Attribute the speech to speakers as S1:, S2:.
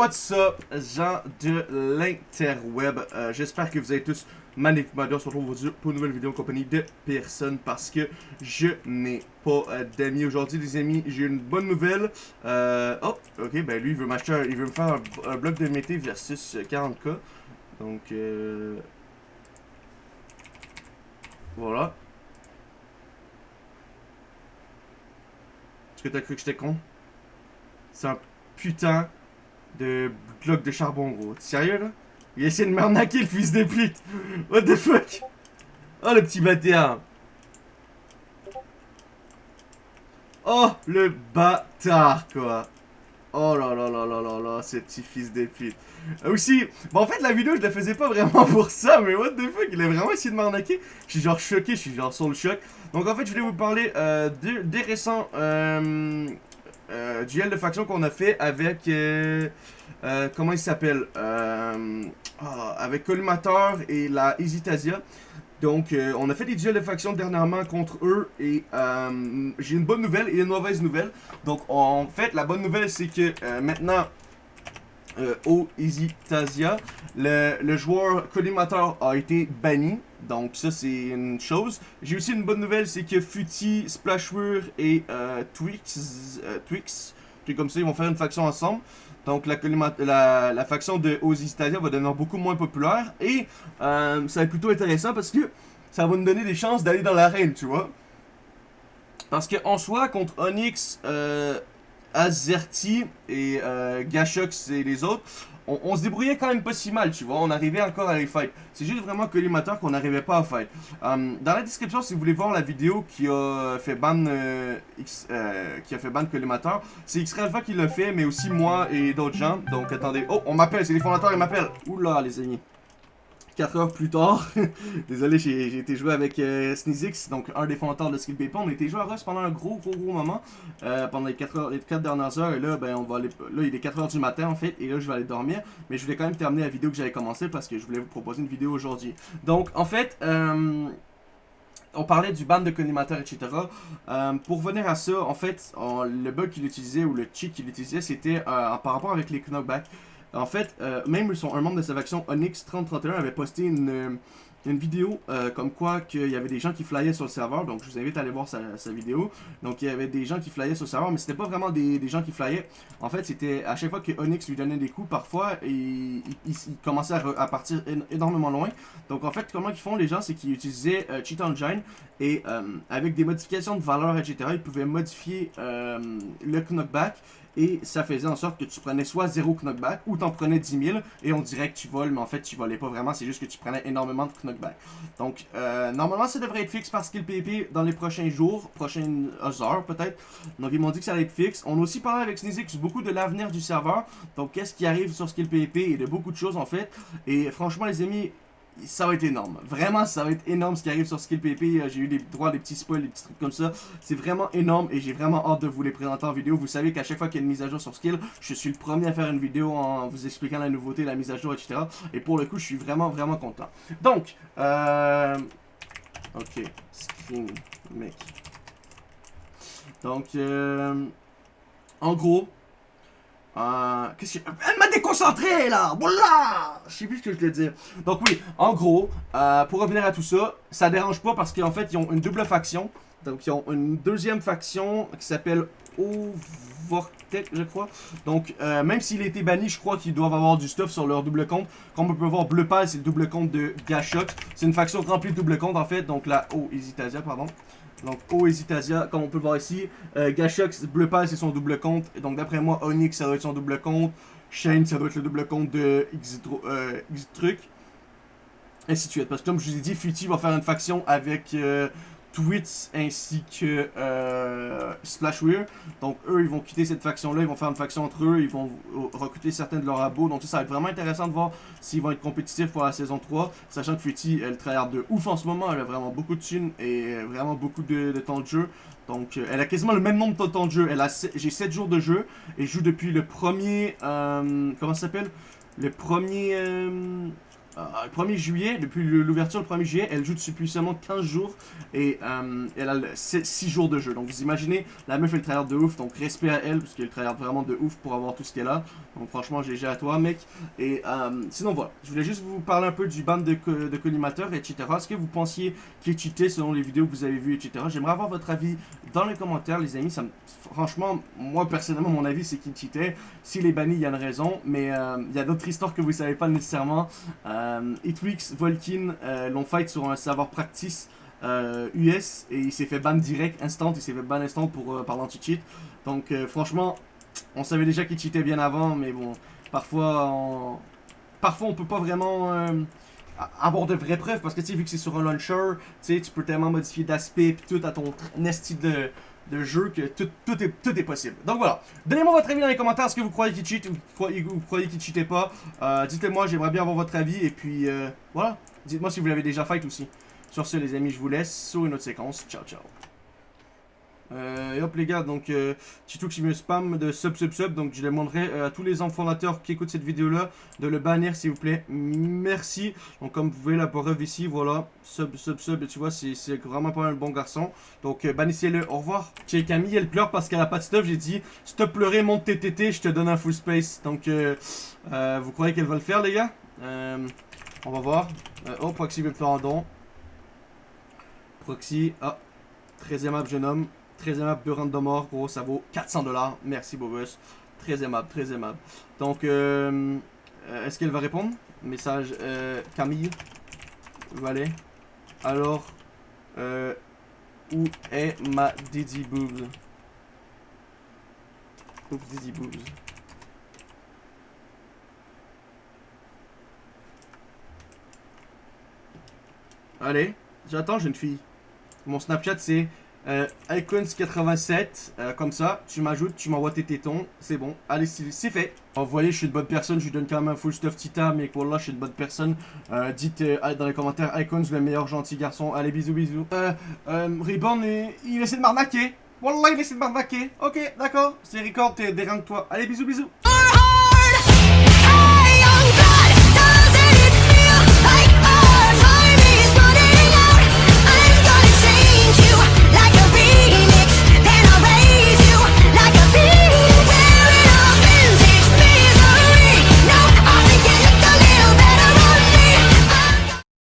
S1: What's up, gens de l'interweb? Euh, J'espère que vous avez tous magnifiquement bien. On se retrouve pour une nouvelle vidéo en compagnie de personne parce que je n'ai pas euh, d'amis aujourd'hui, les amis. J'ai une bonne nouvelle. Euh, oh, ok, ben lui, il veut m'acheter, il veut me faire un, bloc de mété versus euh, 40k. Donc, euh, voilà. Est-ce que t'as cru que j'étais con? C'est un putain de bloc de charbon, gros. T'es sérieux, là? Il a essayé de m'arnaquer, le fils de pute! What the fuck? Oh, le petit bâtard! Oh, le bâtard, quoi! Oh là là là là là là, ce petit fils de pute. Euh, Aussi, bon, en fait, la vidéo, je la faisais pas vraiment pour ça, mais what the fuck, il a vraiment essayé de m'arnaquer. Je suis genre choqué, je suis genre sur le choc. Donc, en fait, je voulais vous parler euh, de- des récents euh, euh, duels de faction qu'on a fait avec. euh, euh, comment il s'appelle ah, Avec Collimateur et la Hesitasia. Donc, on a fait des duels de faction dernièrement contre eux et j'ai une bonne nouvelle et une mauvaise nouvelle. Donc, en fait, la bonne nouvelle, c'est que maintenant, euh, au Hesitasia, le, joueur collimateur a été banni. Donc, ça, c'est une chose. J'ai aussi une bonne nouvelle, c'est que Futi, Splashware et euh, Twix, euh, Twix, truc comme ça, ils vont faire une faction ensemble. Donc la, faction de Ozzy-Stadia va devenir beaucoup moins populaire. Et euh, ça va être plutôt intéressant parce que ça va nous donner des chances d'aller dans l'arène, tu vois. Parce que en soi, contre Onyx, euh, Azerty et euh, Gashox et les autres, on, se débrouillait quand même pas si mal, tu vois. On arrivait encore à les fight. C'est juste vraiment collimateur qu'on n'arrivait pas à fight. Euh, dans la description, si vous voulez voir la vidéo qui a fait ban, euh, X- euh, qui a fait ban collimateur, c'est x Alpha qui l'a fait, mais aussi moi et d'autres gens. Donc attendez. Oh, on m'appelle, c'est les fondateurs, ils m'appellent. Oula, les amis. 4 heures plus tard. Désolé, j'ai été joué avec euh, donc un des fondateurs de Skill Paper. On a été joué à Rust pendant un gros, gros, gros moment. euh, pendant les 4, heures, les 4 dernières heures. Et là, ben, on va aller. Là, il est 4 heures du matin en fait. Et là, je vais aller dormir. Mais je voulais quand même terminer la vidéo que j'avais commencé parce que je voulais vous proposer une vidéo aujourd'hui. Donc, en fait. euh, on parlait du ban de collimateur, etc. Euh, pour revenir à ça, en fait, le bug qu'il utilisait ou le cheat qu'il utilisait, c'était euh, par rapport avec les knockbacks. En fait, euh, même son, un membre de sa faction Onyx 3031 avait posté une, euh, une vidéo euh, comme quoi qu'il y avait des gens qui flyaient sur le serveur. Donc, je vous invite à aller voir sa, vidéo. Donc, il y avait des gens qui flyaient sur le serveur, mais c'était pas vraiment des, des gens qui flyaient. En fait, c'était à chaque fois que Onyx lui donnait des coups, parfois, il, commençait à, partir én- énormément loin. Donc, en fait, comment ils font les gens, c'est qu'ils utilisaient euh, Cheat Engine et avec des modifications de valeur, etc., ils pouvaient modifier le knockback et ça faisait en sorte que tu prenais soit 0 knockback ou t'en prenais 10 000 et on dirait que tu voles, mais en fait tu volais pas vraiment, c'est juste que tu prenais énormément de knockback. Donc euh, normalement ça devrait être fixe par Skill PP dans les prochains jours, prochaines heures peut-être. Donc ils m'ont dit que ça allait être fixe. On a aussi parlé avec Sneezix beaucoup de l'avenir du serveur, donc qu'est-ce qui arrive sur Skill PP et de beaucoup de choses en fait. Et franchement les amis, ça va être énorme. Vraiment, ça va être énorme ce qui arrive sur Skill PP. Euh, J'ai eu des droits des petits spoils, des petits trucs comme ça. C'est vraiment énorme et j'ai vraiment hâte de vous les présenter en vidéo. Vous savez qu'à chaque fois qu'il y a une mise à jour sur Skill, je suis le premier à faire une vidéo en vous expliquant la nouveauté, la mise à jour, etc. Et pour le coup, je suis vraiment, vraiment content. Donc, euh... Ok, screen, mec. Donc, euh... En gros, euh, qu'est-ce que... Elle m'a déconcentré là Voilà Je sais plus ce que je voulais dire. Donc oui, en gros, euh, pour revenir à tout ça, ça dérange pas parce qu'en fait, ils ont une double faction. Donc ils ont une deuxième faction qui s'appelle Overtech, je crois. Donc euh, même s'il a été banni, je crois qu'ils doivent avoir du stuff sur leur double compte. Comme on peut voir, Bleu Pal, c'est le double compte de Gashox. C'est une faction remplie de double compte en fait. Donc la O Hesitasia, pardon. Donc O Hesitasia, comme on peut le voir ici. Euh, Gashox, Bleu Pal, c'est son double compte. Et donc d'après moi, Onyx, ça doit être son double compte. Shane, ça doit être le double compte de Xtro- euh, Xtruc. Ainsi de suite. Parce que comme je vous ai dit, Futi va faire une faction avec euh, Twits ainsi que euh, Splashware. Donc eux, ils vont quitter cette faction-là, ils vont faire une faction entre eux, ils vont recruter certains de leurs abos. Donc ça, ça va être vraiment intéressant de voir s'ils vont être compétitifs pour la saison 3. Sachant que Futi, elle travaille de ouf en ce moment, elle a vraiment beaucoup de thunes et vraiment beaucoup de, temps de jeu. Donc euh, elle a quasiment le même nombre de temps de jeu. J'ai 7 jours de jeu et je joue depuis le premier... euh, comment ça s'appelle? Le premier... euh, le 1er juillet, depuis l'ouverture le 1er juillet, elle joue depuis seulement 15 jours et euh, elle a 6 jours de jeu. Donc vous imaginez, la meuf elle travaille de ouf, donc respect à elle parce qu'elle travaille vraiment de ouf pour avoir tout ce qu'elle a. Donc franchement, GG à toi mec. Et euh, sinon voilà, je voulais juste vous parler un peu du ban de, de collimateur, etc. Est-ce que vous pensiez qu'il cheatait selon les vidéos que vous avez vues, etc. J'aimerais avoir votre avis dans les commentaires les amis. Ça franchement, moi personnellement, mon avis c'est qu'il cheatait. S'il est banni, il y a une raison, mais il y a d'autres histoires que vous savez pas nécessairement. Euh, Hitwix, Volkin euh, l'ont fight sur un serveur practice US euh, et il s'est fait ban direct, instant, il s'est fait ban instant pour, euh, par l'anti-cheat. Donc franchement, on savait déjà qu'il cheatait bien avant, mais bon, parfois on, parfois on peut pas vraiment avoir de vraies preuves parce que tu sais, vu que c'est sur un launcher, tu peux tellement modifier d'aspect et tout à ton nesty de de jeu que tout, tout, est, tout est possible. Donc voilà. Donnez-moi votre avis dans les commentaires. Est-ce que vous croyez qu'il cheat ou vous croyez, qu'il cheatait pas? Euh, Dites-le-moi, j'aimerais bien avoir votre avis. Et puis euh, voilà. Dites-moi si vous l'avez déjà fait aussi. Sur ce, les amis, je vous laisse sur une autre séquence. Ciao, ciao. Euh, et hop les gars, donc euh, Tito qui me spam de sub sub sub, donc je demanderai euh, à tous les fondateurs qui écoutent cette vidéo là de le bannir s'il vous plaît, merci. Donc comme vous voyez la preuve ici, voilà, sub sub sub, tu vois c'est vraiment pas un bon garçon. Donc euh, bannissez-le, au revoir. Tiens Camille elle pleure parce qu'elle a pas de stuff, j'ai dit stop pleurer monte TTT, je te donne un full space. Donc vous croyez qu'elle va le faire les gars? On va voir. oh Proxy veut faire un don. Proxy, ah, très aimable jeune homme. Très aimable de mort, gros, ça vaut 400 dollars. Merci, Bobus. Très aimable, très aimable. Donc, euh, euh, est-ce qu'elle va répondre? Message, euh, Camille. Allez. Alors, où est ma Didi Boobs Oups, Didi Boobs. Allez, j'attends, jeune fille. Mon Snapchat, c'est euh, Icons87, euh, comme ça, tu m'ajoutes, tu m'envoies tes tétons, c'est bon, allez, c'est fait. vous voyez, je suis une bonne personne, je lui donne quand même un full stuff Tita, mais voilà, je suis une bonne personne. Euh, dites dans les commentaires, Icons, le meilleur gentil garçon, allez, bisous, bisous. Euh, Reborn, il essaie de m'arnaquer. Wallah, il essaie de m'arnaquer. Ok, d'accord, c'est record, t'es dérange toi. Allez, bisous, bisous.